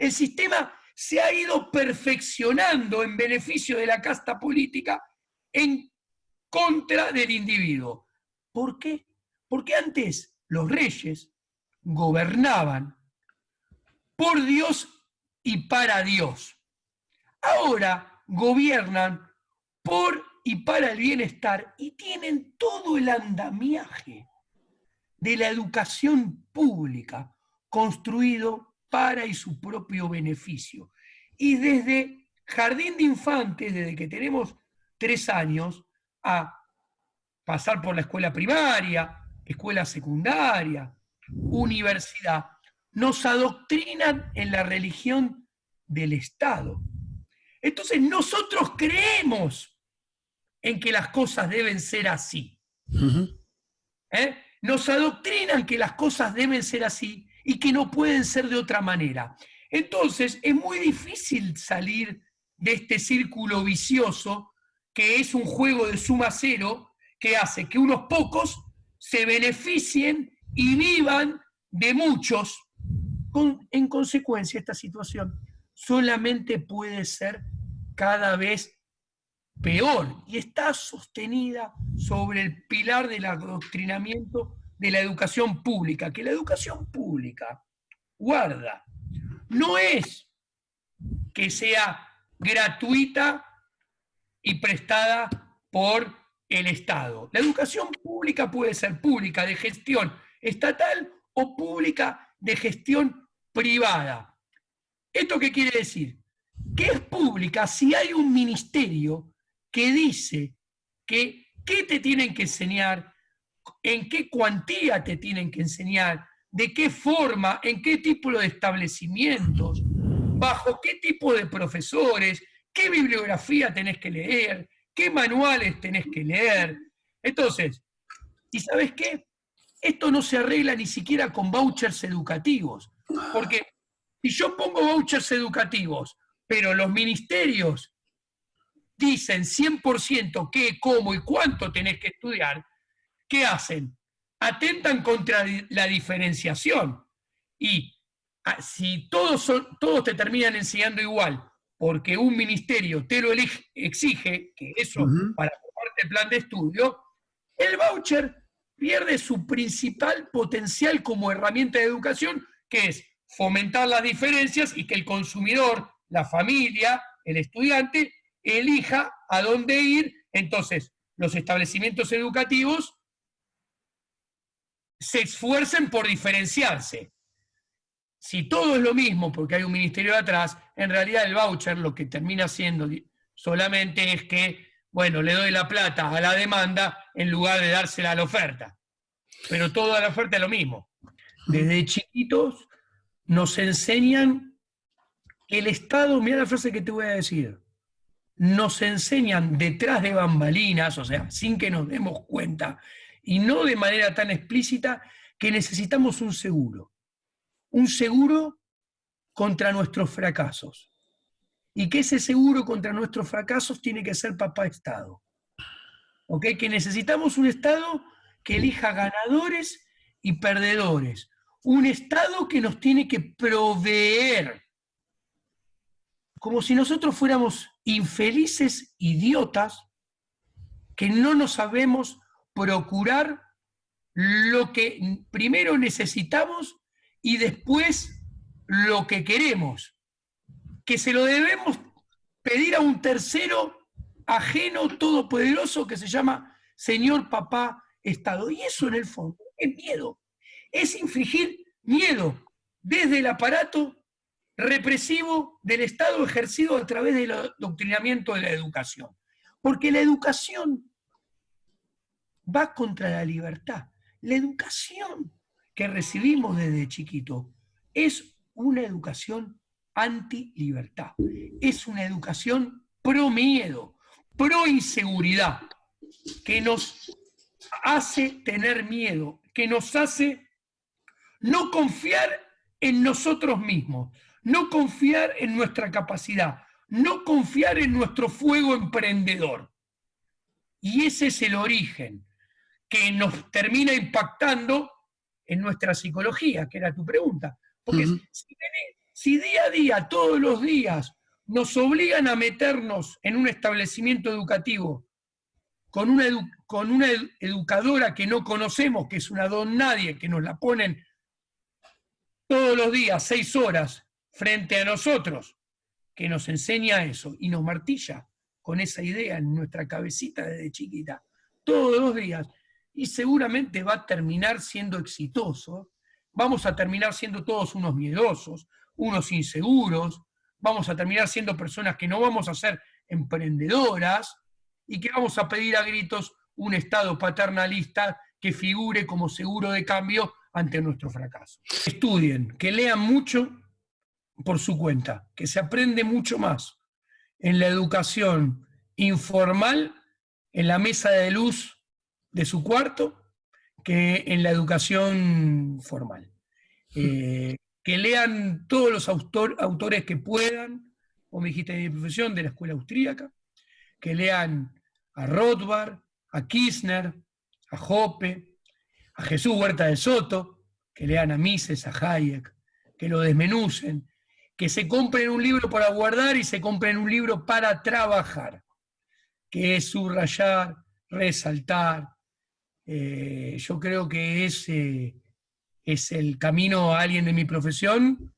El sistema se ha ido perfeccionando en beneficio de la casta política en contra del individuo. ¿Por qué? Porque antes los reyes gobernaban por Dios y para Dios. Ahora gobiernan por y para el bienestar y tienen todo el andamiaje de la educación pública construido para y su propio beneficio. Y desde jardín de infantes, desde que tenemos tres años, a pasar por la escuela primaria, escuela secundaria, universidad, nos adoctrinan en la religión del Estado. Entonces nosotros creemos en que las cosas deben ser así. ¿Eh? Nos adoctrinan que las cosas deben ser así y que no pueden ser de otra manera. Entonces es muy difícil salir de este círculo vicioso que es un juego de suma cero que hace que unos pocos se beneficien y vivan de muchos. en consecuencia, esta situación solamente puede ser cada vez peor y está sostenida sobre el pilar del adoctrinamiento de la educación pública, que la educación pública guarda, no es que sea gratuita y prestada por el Estado. La educación pública puede ser pública de gestión estatal o pública de gestión privada. ¿Esto qué quiere decir? Que es pública si hay un ministerio que dice que qué te tienen que enseñar, en qué cuantía te tienen que enseñar, de qué forma, en qué tipo de establecimientos, bajo qué tipo de profesores, qué bibliografía tenés que leer, qué manuales tenés que leer. Entonces, ¿y sabes qué? Esto no se arregla ni siquiera con vouchers educativos, porque si yo pongo vouchers educativos, pero los ministerios dicen 100% qué, cómo y cuánto tenés que estudiar, ¿qué hacen? Atentan contra la diferenciación. Y ah, si todos, son, todos te terminan enseñando igual, porque un ministerio te lo exige, que eso para formarte el plan de estudio, el voucher pierde su principal potencial como herramienta de educación, que es fomentar las diferencias y que el consumidor, la familia, el estudiante, elija a dónde ir. Entonces, los establecimientos educativos se esfuercen por diferenciarse. Si todo es lo mismo porque hay un ministerio de atrás, en realidad el voucher lo que termina siendo solamente es que, bueno, le doy la plata a la demanda en lugar de dársela a la oferta. Pero toda la oferta es lo mismo. Desde chiquitos nos enseñan el Estado, mira la frase que te voy a decir, nos enseñan detrás de bambalinas, o sea, sin que nos demos cuenta, y no de manera tan explícita, que necesitamos un seguro. Un seguro contra nuestros fracasos. Y que ese seguro contra nuestros fracasos tiene que ser papá Estado. ¿Ok? Que necesitamos un Estado que elija ganadores y perdedores. Un Estado que nos tiene que proveer como si nosotros fuéramos infelices idiotas que no nos sabemos procurar lo que primero necesitamos y después lo que queremos, que se lo debemos pedir a un tercero ajeno, todopoderoso, que se llama Señor Papá Estado. Y eso en el fondo es miedo, es infligir miedo desde el aparato represivo del Estado ejercido a través del adoctrinamiento de la educación. Porque la educación va contra la libertad. La educación que recibimos desde chiquito es una educación anti-libertad. Es una educación pro miedo, pro inseguridad, que nos hace tener miedo, que nos hace no confiar en nosotros mismos, no confiar en nuestra capacidad, no confiar en nuestro fuego emprendedor. Y ese es el origen que nos termina impactando en nuestra psicología, que era tu pregunta. Porque Si día a día, todos los días, nos obligan a meternos en un establecimiento educativo con una, con una educadora que no conocemos, que es una don nadie, que nos la ponen todos los días, seis horas, frente a nosotros, que nos enseña eso y nos martilla con esa idea en nuestra cabecita desde chiquita, todos los días, y seguramente va a terminar siendo exitoso, vamos a terminar siendo todos unos miedosos, unos inseguros, vamos a terminar siendo personas que no vamos a ser emprendedoras y que vamos a pedir a gritos un Estado paternalista que figure como seguro de cambio ante nuestro fracaso. Estudien, que lean mucho por su cuenta, que se aprende mucho más en la educación informal, en la mesa de luz de su cuarto, que en la educación formal. Eh, que lean todos los autores que puedan, como dijiste de mi profesión, de la escuela austríaca, que lean a Rothbard, a Kirchner, a Hoppe, a Jesús Huerta de Soto, que lean a Mises, a Hayek, que lo desmenucen, que se compren un libro para guardar y se compren un libro para trabajar, que es subrayar, resaltar. Eh, yo creo que ese es el camino a alguien de mi profesión